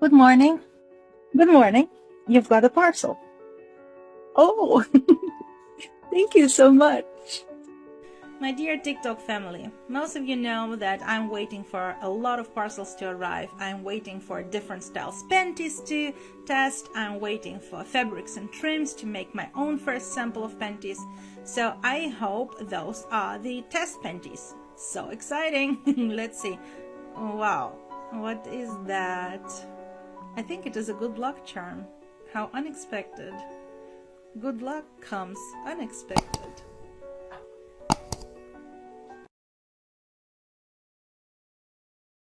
Good morning. Good morning. You've got a parcel. Oh, thank you so much. My dear TikTok family, most of you know that I'm waiting for a lot of parcels to arrive. I'm waiting for different styles panties to test. I'm waiting for fabrics and trims to make my own first sample of panties. So I hope those are the test panties. So exciting! Let's see. Wow, what is that? I think it is a good luck charm. How unexpected. Good luck comes unexpected.